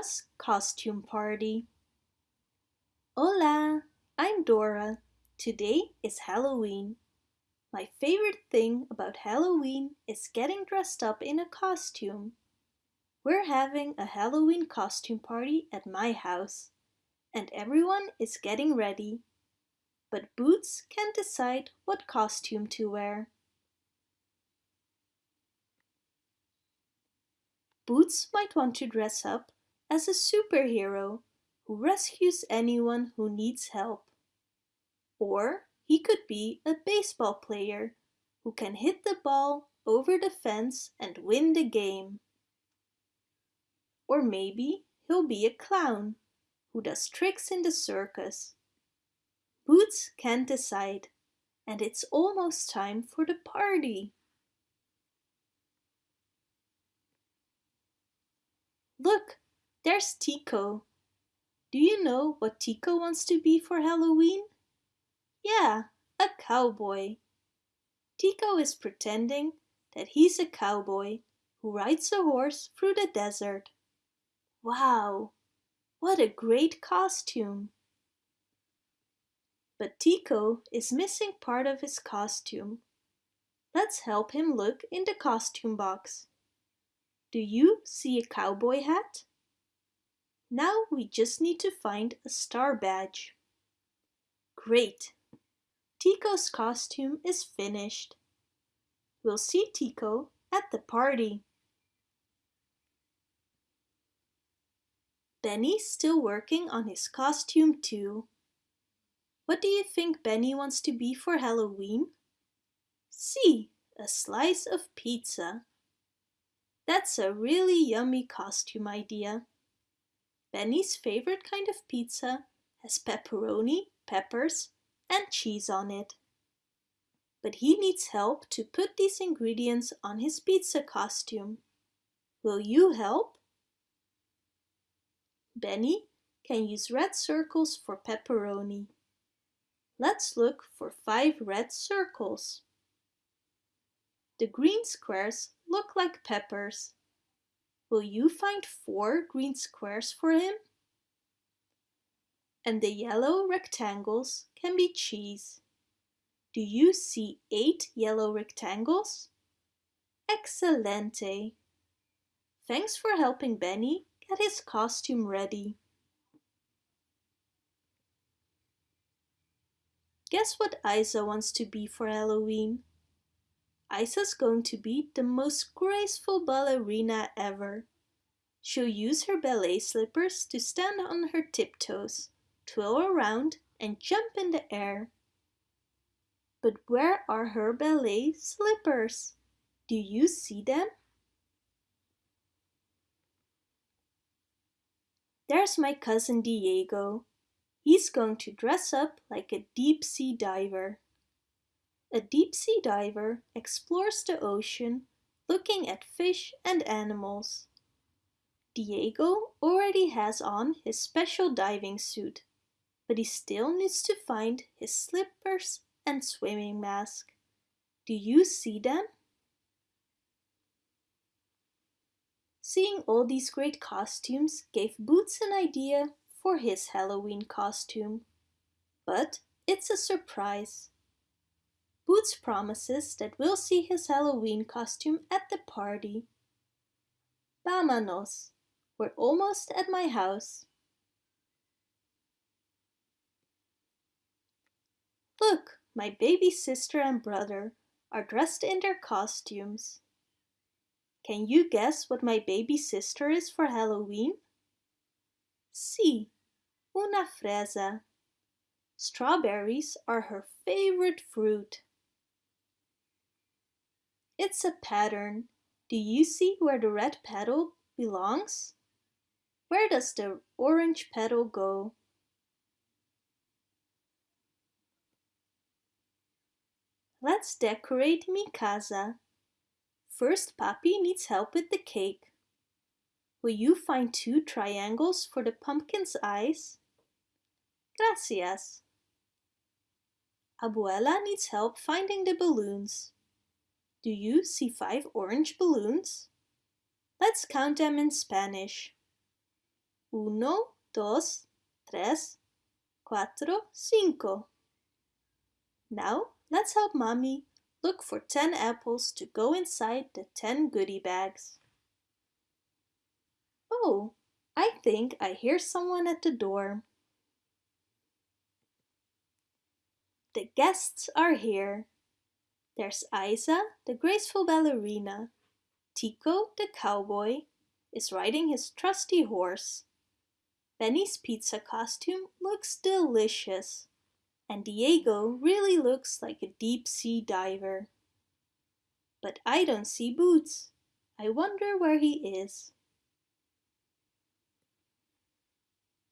Dora's costume party. Hola, I'm Dora. Today is Halloween. My favorite thing about Halloween is getting dressed up in a costume. We're having a Halloween costume party at my house and everyone is getting ready. But Boots can't decide what costume to wear. Boots might want to dress up as a superhero who rescues anyone who needs help. Or he could be a baseball player who can hit the ball over the fence and win the game. Or maybe he'll be a clown who does tricks in the circus. Boots can't decide and it's almost time for the party. Look, there's Tico. Do you know what Tico wants to be for Halloween? Yeah, a cowboy. Tico is pretending that he's a cowboy who rides a horse through the desert. Wow, what a great costume! But Tico is missing part of his costume. Let's help him look in the costume box. Do you see a cowboy hat? Now we just need to find a star badge. Great! Tico's costume is finished. We'll see Tico at the party. Benny's still working on his costume too. What do you think Benny wants to be for Halloween? See, a slice of pizza. That's a really yummy costume idea. Benny's favorite kind of pizza has pepperoni, peppers and cheese on it. But he needs help to put these ingredients on his pizza costume. Will you help? Benny can use red circles for pepperoni. Let's look for five red circles. The green squares look like peppers. Will you find four green squares for him? And the yellow rectangles can be cheese. Do you see eight yellow rectangles? Excelente! Thanks for helping Benny get his costume ready. Guess what Isa wants to be for Halloween? Isa's going to be the most graceful ballerina ever. She'll use her ballet slippers to stand on her tiptoes, twirl around and jump in the air. But where are her ballet slippers? Do you see them? There's my cousin Diego. He's going to dress up like a deep sea diver. A deep sea diver explores the ocean looking at fish and animals. Diego already has on his special diving suit, but he still needs to find his slippers and swimming mask. Do you see them? Seeing all these great costumes gave Boots an idea for his Halloween costume. But it's a surprise. Boots promises that we'll see his Halloween costume at the party. Vámonos! We're almost at my house. Look, my baby sister and brother are dressed in their costumes. Can you guess what my baby sister is for Halloween? Sí, una fresa. Strawberries are her favorite fruit. It's a pattern. Do you see where the red petal belongs? Where does the orange petal go? Let's decorate mi casa. First, Papi needs help with the cake. Will you find two triangles for the pumpkin's eyes? Gracias. Abuela needs help finding the balloons. Do you see five orange balloons? Let's count them in Spanish. Uno, dos, tres, cuatro, cinco. Now let's help Mommy look for 10 apples to go inside the 10 goodie bags. Oh, I think I hear someone at the door. The guests are here. There's Isa, the graceful ballerina. Tico, the cowboy, is riding his trusty horse. Benny's pizza costume looks delicious. And Diego really looks like a deep sea diver. But I don't see Boots. I wonder where he is.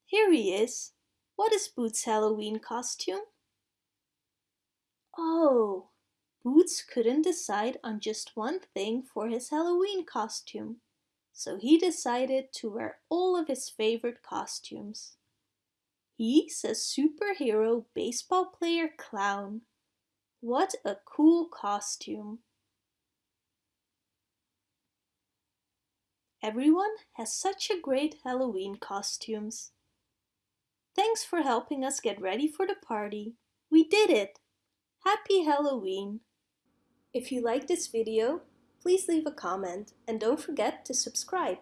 Here he is. What is Boots' Halloween costume? Oh, Boots couldn't decide on just one thing for his Halloween costume, so he decided to wear all of his favorite costumes. He's a superhero baseball player clown. What a cool costume! Everyone has such a great Halloween costumes. Thanks for helping us get ready for the party. We did it! Happy Halloween! If you like this video, please leave a comment and don't forget to subscribe.